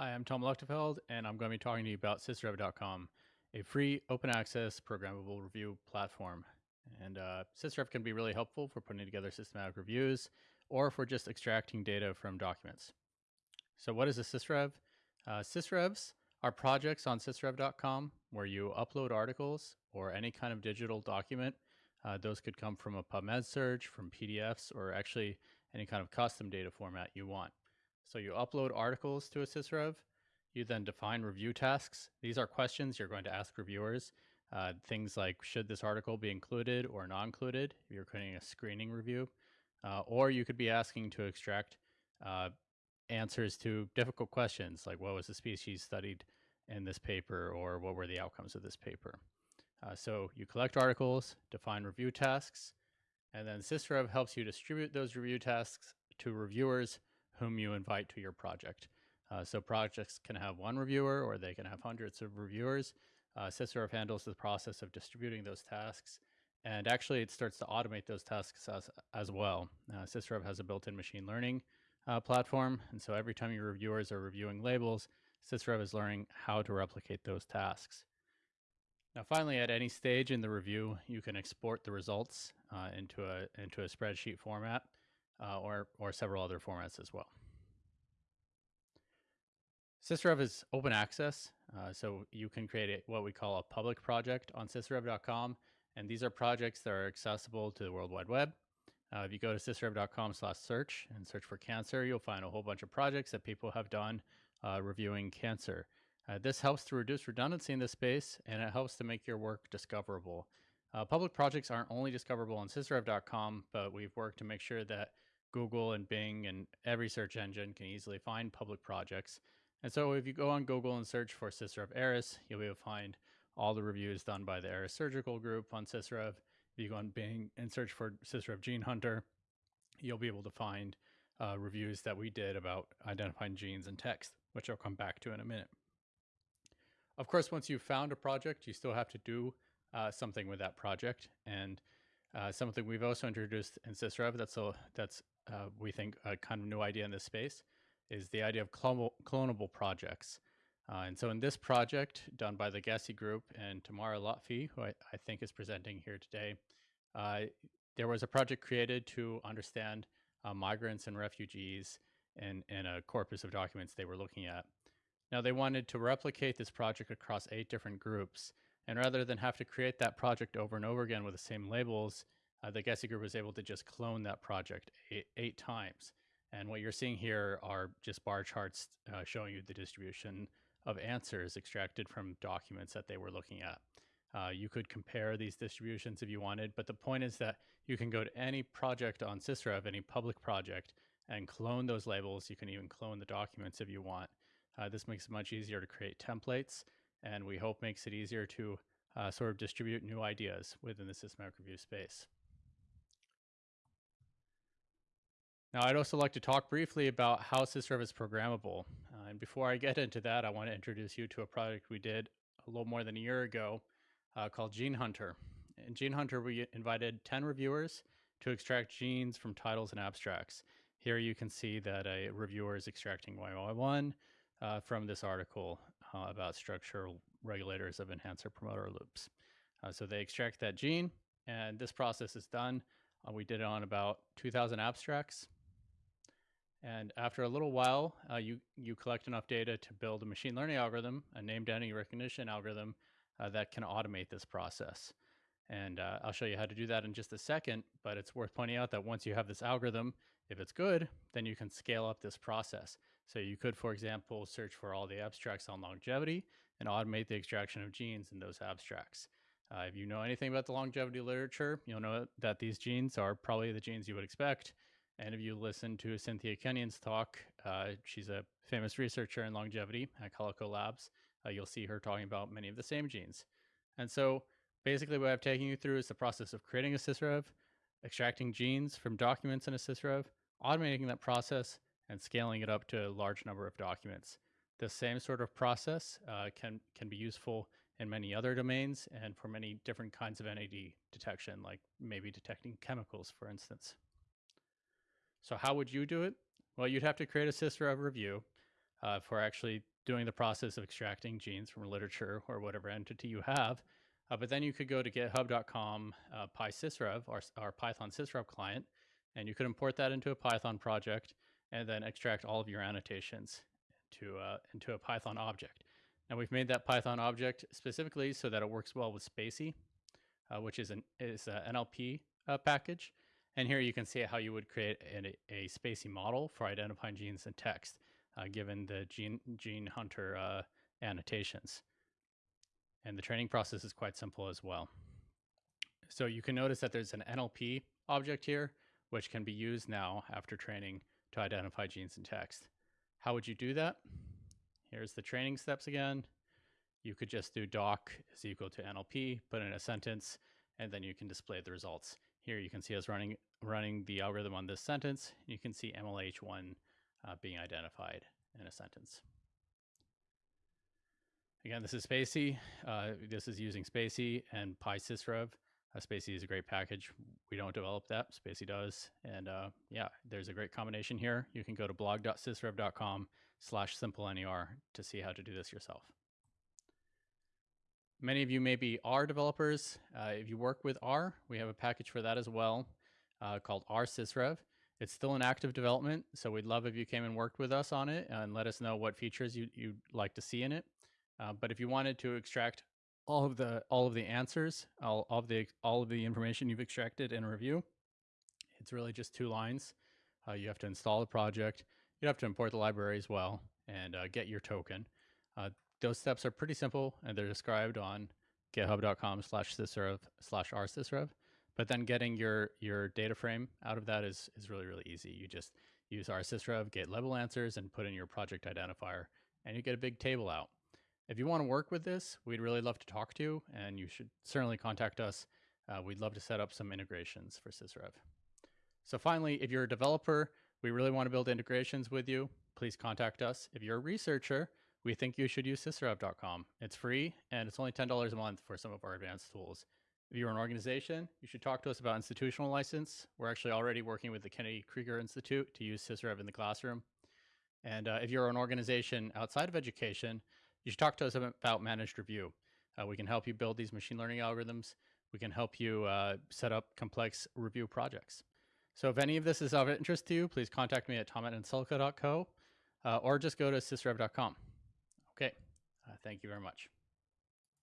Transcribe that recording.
Hi, I'm Tom Luechtefeld, and I'm going to be talking to you about sysrev.com, a free open access programmable review platform. And uh, Sysrev can be really helpful for putting together systematic reviews or for just extracting data from documents. So what is a Sysrev? Uh, Sysrevs are projects on sysrev.com where you upload articles or any kind of digital document. Uh, those could come from a PubMed search, from PDFs, or actually any kind of custom data format you want. So you upload articles to a. You then define review tasks. These are questions you're going to ask reviewers. Uh, things like should this article be included or not included if you're creating a screening review. Uh, or you could be asking to extract uh, answers to difficult questions like what was the species studied in this paper or what were the outcomes of this paper. Uh, so you collect articles, define review tasks, and then Sysrev helps you distribute those review tasks to reviewers whom you invite to your project. Uh, so projects can have one reviewer or they can have hundreds of reviewers. Uh, handles the process of distributing those tasks. And actually, it starts to automate those tasks as, as well. Uh, has a built-in machine learning uh, platform. And so every time your reviewers are reviewing labels, Sysrev is learning how to replicate those tasks. Now, finally, at any stage in the review, you can export the results uh, into, a, into a spreadsheet format uh, or, or several other formats as well. Sysrev is open access, uh, so you can create a, what we call a public project on sysrev.com, and these are projects that are accessible to the World Wide Web. Uh, if you go to sysrev.com slash search and search for cancer, you'll find a whole bunch of projects that people have done uh, reviewing cancer. Uh, this helps to reduce redundancy in the space, and it helps to make your work discoverable. Uh, public projects aren't only discoverable on sysrev.com, but we've worked to make sure that Google and Bing and every search engine can easily find public projects. And so if you go on Google and search for Sysrev Eris, you'll be able to find all the reviews done by the Eris Surgical Group on Sysrev. If you go on Bing and search for Sysrev Gene Hunter, you'll be able to find uh, reviews that we did about identifying genes in text, which I'll come back to in a minute. Of course, once you've found a project, you still have to do uh, something with that project. And uh, something we've also introduced in Sysrev that's, a, that's uh, we think a kind of new idea in this space is the idea of clonable, clonable projects. Uh, and so in this project done by the GESI Group and Tamara Lotfi, who I, I think is presenting here today, uh, there was a project created to understand uh, migrants and refugees in, in a corpus of documents they were looking at. Now they wanted to replicate this project across eight different groups. And rather than have to create that project over and over again with the same labels, uh, the GESI group was able to just clone that project eight, eight, times. And what you're seeing here are just bar charts uh, showing you the distribution of answers extracted from documents that they were looking at. Uh, you could compare these distributions if you wanted, but the point is that you can go to any project on Sysrev, any public project, and clone those labels. You can even clone the documents if you want. Uh, this makes it much easier to create templates, and we hope makes it easier to uh, sort of distribute new ideas within the systematic review space. Now, I'd also like to talk briefly about how Sysrev is programmable. Uh, and before I get into that, I want to introduce you to a project we did a little more than a year ago uh, called Gene Hunter. In Gene Hunter, we invited 10 reviewers to extract genes from titles and abstracts. Here you can see that a reviewer is extracting YY1 uh, from this article uh, about structural regulators of enhancer promoter loops. Uh, so they extract that gene, and this process is done. Uh, we did it on about 2,000 abstracts. And after a little while, uh, you, you collect enough data to build a machine learning algorithm, a named entity recognition algorithm uh, that can automate this process. And uh, I'll show you how to do that in just a second, but it's worth pointing out that once you have this algorithm, if it's good, then you can scale up this process. So you could, for example, search for all the abstracts on longevity and automate the extraction of genes in those abstracts. Uh, if you know anything about the longevity literature, you'll know that these genes are probably the genes you would expect and if you listen to Cynthia Kenyon's talk, uh, she's a famous researcher in longevity at Calico Labs. Uh, you'll see her talking about many of the same genes. And so basically what I've taken you through is the process of creating a Sysrev, extracting genes from documents in a Sysrev, automating that process, and scaling it up to a large number of documents. The same sort of process uh, can, can be useful in many other domains and for many different kinds of NAD detection, like maybe detecting chemicals, for instance. So how would you do it? Well, you'd have to create a Sysrev review uh, for actually doing the process of extracting genes from literature or whatever entity you have. Uh, but then you could go to github.com uh, pysysrev, our, our Python sysrev client, and you could import that into a Python project and then extract all of your annotations into, uh, into a Python object. Now we've made that Python object specifically so that it works well with spaCy, uh, which is an is an NLP uh, package. And here you can see how you would create a, a spaCy model for identifying genes in text, uh, given the gene, gene hunter uh, annotations. And the training process is quite simple as well. So you can notice that there's an NLP object here, which can be used now after training to identify genes in text. How would you do that? Here's the training steps again. You could just do doc is equal to NLP, put in a sentence, and then you can display the results. Here you can see us running running the algorithm on this sentence. You can see MLH1 uh, being identified in a sentence. Again, this is spaCy. Uh, this is using spaCy and PySysRev. Uh, spaCy is a great package. We don't develop that, spaCy does. And uh, yeah, there's a great combination here. You can go to blog.sysrev.com slash simplener to see how to do this yourself. Many of you maybe are developers. Uh, if you work with R, we have a package for that as well uh, called R Sysrev. It's still in active development, so we'd love if you came and worked with us on it and let us know what features you, you'd like to see in it. Uh, but if you wanted to extract all of the all of the answers, all, all of the all of the information you've extracted in a review, it's really just two lines. Uh, you have to install the project. You have to import the library as well and uh, get your token. Those steps are pretty simple and they're described on github.com slash sysrev slash rsysrev. But then getting your your data frame out of that is is really, really easy. You just use rsysrev, get level answers, and put in your project identifier, and you get a big table out. If you want to work with this, we'd really love to talk to you, and you should certainly contact us. Uh, we'd love to set up some integrations for Sysrev. So finally, if you're a developer, we really want to build integrations with you. Please contact us. If you're a researcher, we think you should use sysrev.com. It's free and it's only $10 a month for some of our advanced tools. If you're an organization, you should talk to us about institutional license. We're actually already working with the Kennedy Krieger Institute to use Sysrev in the classroom. And uh, if you're an organization outside of education, you should talk to us about managed review. Uh, we can help you build these machine learning algorithms. We can help you uh, set up complex review projects. So if any of this is of interest to you, please contact me at tom at uh, or just go to sysrev.com. Uh, thank you very much.